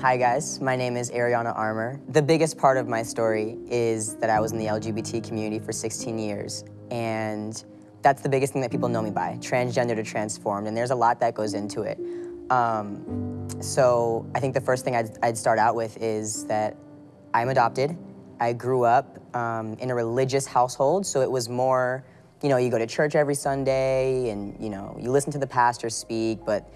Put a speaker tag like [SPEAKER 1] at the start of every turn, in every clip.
[SPEAKER 1] Hi guys, my name is Ariana Armour. The biggest part of my story is that I was in the LGBT community for 16 years and that's the biggest thing that people know me by, transgender to transformed, and there's a lot that goes into it. Um, so I think the first thing I'd, I'd, start out with is that I'm adopted. I grew up um, in a religious household, so it was more, you know, you go to church every Sunday and, you know, you listen to the pastor speak, but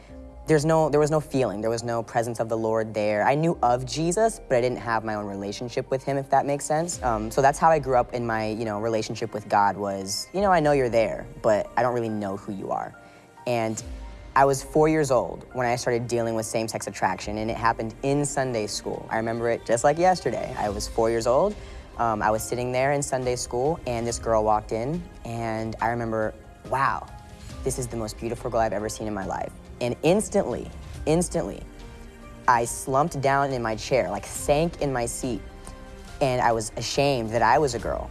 [SPEAKER 1] there's no, there was no feeling, there was no presence of the Lord there. I knew of Jesus, but I didn't have my own relationship with him, if that makes sense. Um, so that's how I grew up in my, you know, relationship with God was, you know, I know you're there, but I don't really know who you are. And I was four years old when I started dealing with same-sex attraction, and it happened in Sunday school. I remember it just like yesterday. I was four years old. Um, I was sitting there in Sunday school, and this girl walked in, and I remember, wow, this is the most beautiful girl I've ever seen in my life. And instantly, instantly, I slumped down in my chair, like sank in my seat, and I was ashamed that I was a girl.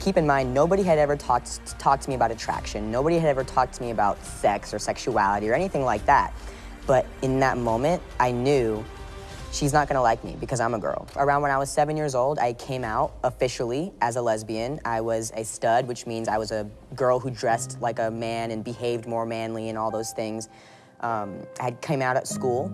[SPEAKER 1] Keep in mind, nobody had ever talked, talked to me about attraction. Nobody had ever talked to me about sex or sexuality or anything like that. But in that moment, I knew she's not gonna like me because I'm a girl. Around when I was seven years old, I came out officially as a lesbian. I was a stud, which means I was a girl who dressed like a man and behaved more manly and all those things um, I came out at school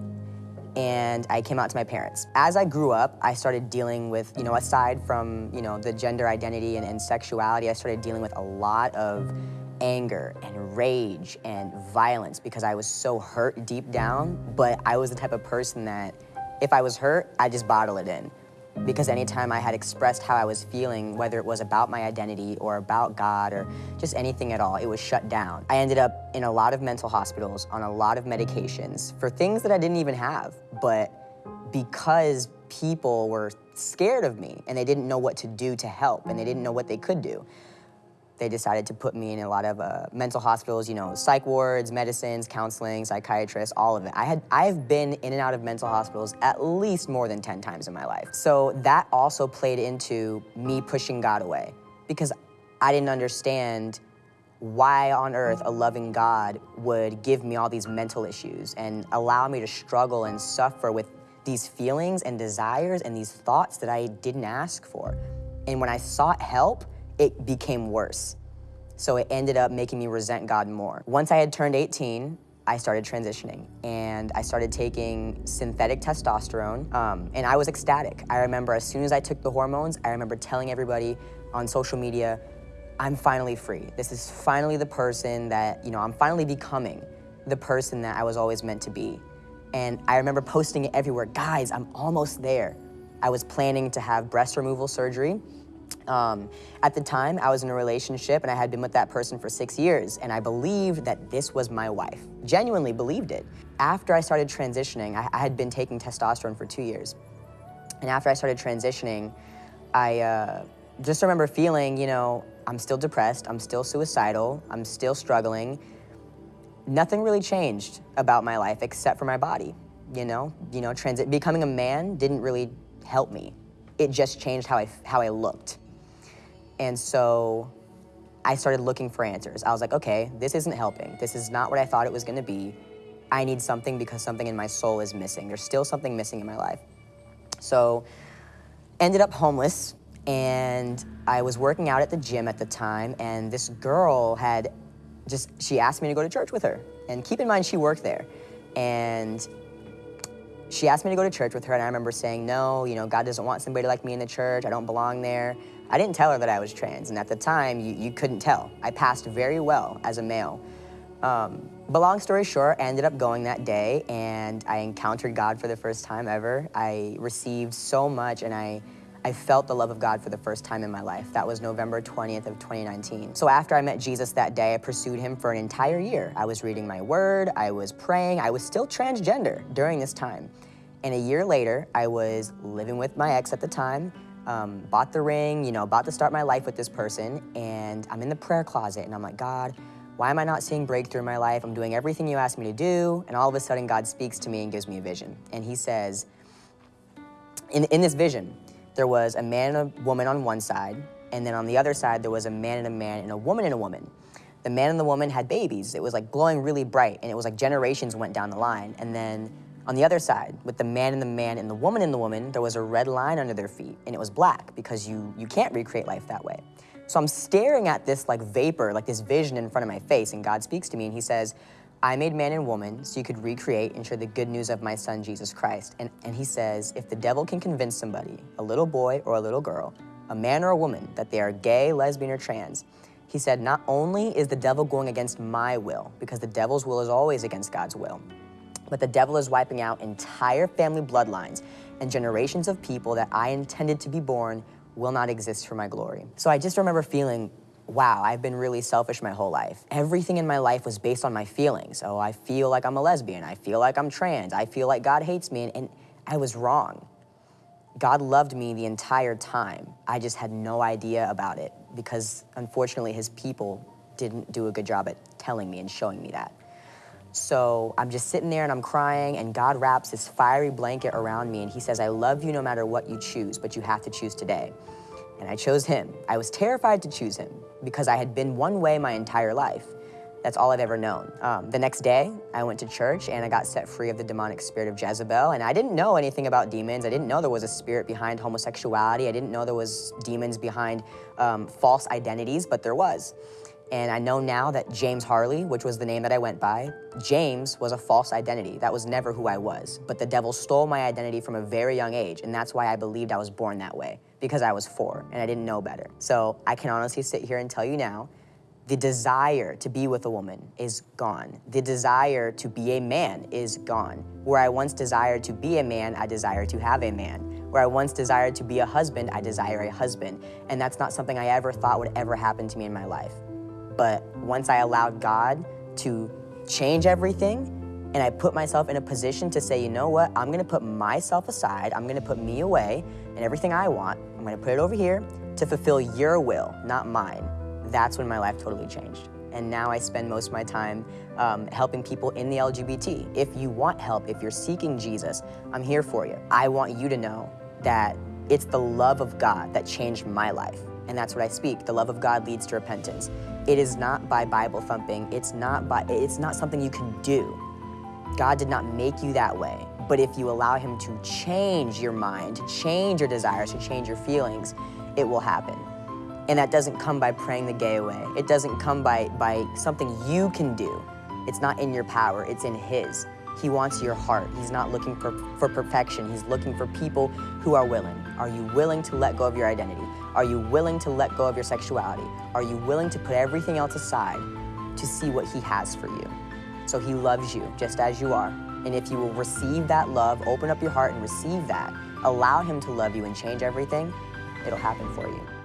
[SPEAKER 1] and I came out to my parents. As I grew up, I started dealing with, you know, aside from, you know, the gender identity and, and sexuality, I started dealing with a lot of anger and rage and violence because I was so hurt deep down, but I was the type of person that if I was hurt, I just bottle it in because anytime I had expressed how I was feeling, whether it was about my identity or about God or just anything at all, it was shut down. I ended up in a lot of mental hospitals on a lot of medications for things that I didn't even have, but because people were scared of me and they didn't know what to do to help and they didn't know what they could do they decided to put me in a lot of uh, mental hospitals, you know, psych wards, medicines, counseling, psychiatrists, all of it. I had, I've been in and out of mental hospitals at least more than 10 times in my life. So that also played into me pushing God away because I didn't understand why on earth a loving God would give me all these mental issues and allow me to struggle and suffer with these feelings and desires and these thoughts that I didn't ask for. And when I sought help, it became worse. So it ended up making me resent God more. Once I had turned 18, I started transitioning and I started taking synthetic testosterone um, and I was ecstatic. I remember as soon as I took the hormones, I remember telling everybody on social media, I'm finally free. This is finally the person that, you know, I'm finally becoming the person that I was always meant to be. And I remember posting it everywhere, guys, I'm almost there. I was planning to have breast removal surgery um, at the time, I was in a relationship and I had been with that person for six years and I believed that this was my wife. Genuinely believed it. After I started transitioning, I, I had been taking testosterone for two years. And after I started transitioning, I uh, just remember feeling, you know, I'm still depressed, I'm still suicidal, I'm still struggling. Nothing really changed about my life except for my body, you know? You know, transit becoming a man didn't really help me. It just changed how I, how I looked. And so I started looking for answers. I was like, okay, this isn't helping. This is not what I thought it was gonna be. I need something because something in my soul is missing. There's still something missing in my life. So ended up homeless and I was working out at the gym at the time and this girl had just, she asked me to go to church with her. And keep in mind, she worked there. And she asked me to go to church with her and I remember saying, no, you know, God doesn't want somebody like me in the church. I don't belong there. I didn't tell her that I was trans, and at the time, you, you couldn't tell. I passed very well as a male. Um, but long story short, I ended up going that day, and I encountered God for the first time ever. I received so much, and I, I felt the love of God for the first time in my life. That was November 20th of 2019. So after I met Jesus that day, I pursued him for an entire year. I was reading my word, I was praying, I was still transgender during this time. And a year later, I was living with my ex at the time, um, bought the ring, you know, about to start my life with this person, and I'm in the prayer closet, and I'm like, God, why am I not seeing breakthrough in my life? I'm doing everything you asked me to do, and all of a sudden God speaks to me and gives me a vision. And he says, in, in this vision, there was a man and a woman on one side, and then on the other side, there was a man and a man and a woman and a woman. The man and the woman had babies. It was like glowing really bright, and it was like generations went down the line. And then On the other side, with the man in the man and the woman in the woman, there was a red line under their feet, and it was black because you, you can't recreate life that way. So I'm staring at this like vapor, like this vision in front of my face, and God speaks to me and he says, I made man and woman so you could recreate and share the good news of my son, Jesus Christ. And, and he says, if the devil can convince somebody, a little boy or a little girl, a man or a woman, that they are gay, lesbian, or trans, he said, not only is the devil going against my will, because the devil's will is always against God's will, but the devil is wiping out entire family bloodlines and generations of people that I intended to be born will not exist for my glory. So I just remember feeling, wow, I've been really selfish my whole life. Everything in my life was based on my feelings. Oh, I feel like I'm a lesbian. I feel like I'm trans. I feel like God hates me. And, and I was wrong. God loved me the entire time. I just had no idea about it because unfortunately his people didn't do a good job at telling me and showing me that. So I'm just sitting there and I'm crying and God wraps this fiery blanket around me and he says, I love you no matter what you choose, but you have to choose today. And I chose him. I was terrified to choose him because I had been one way my entire life. That's all I've ever known. Um, the next day, I went to church and I got set free of the demonic spirit of Jezebel. And I didn't know anything about demons. I didn't know there was a spirit behind homosexuality. I didn't know there was demons behind um, false identities, but there was. And I know now that James Harley, which was the name that I went by, James was a false identity. That was never who I was. But the devil stole my identity from a very young age, and that's why I believed I was born that way, because I was four and I didn't know better. So I can honestly sit here and tell you now, the desire to be with a woman is gone. The desire to be a man is gone. Where I once desired to be a man, I desire to have a man. Where I once desired to be a husband, I desire a husband. And that's not something I ever thought would ever happen to me in my life. But once I allowed God to change everything, and I put myself in a position to say, you know what, I'm gonna put myself aside, I'm gonna put me away, and everything I want, I'm gonna put it over here to fulfill your will, not mine. That's when my life totally changed. And now I spend most of my time um, helping people in the LGBT. If you want help, if you're seeking Jesus, I'm here for you. I want you to know that it's the love of God that changed my life and that's what I speak. The love of God leads to repentance. It is not by Bible thumping. It's not by it's not something you can do. God did not make you that way. But if you allow him to change your mind, to change your desires, to change your feelings, it will happen. And that doesn't come by praying the gay away. It doesn't come by, by something you can do. It's not in your power, it's in his. He wants your heart. He's not looking for, for perfection. He's looking for people who are willing. Are you willing to let go of your identity? Are you willing to let go of your sexuality? Are you willing to put everything else aside to see what he has for you? So he loves you just as you are. And if you will receive that love, open up your heart and receive that, allow him to love you and change everything, it'll happen for you.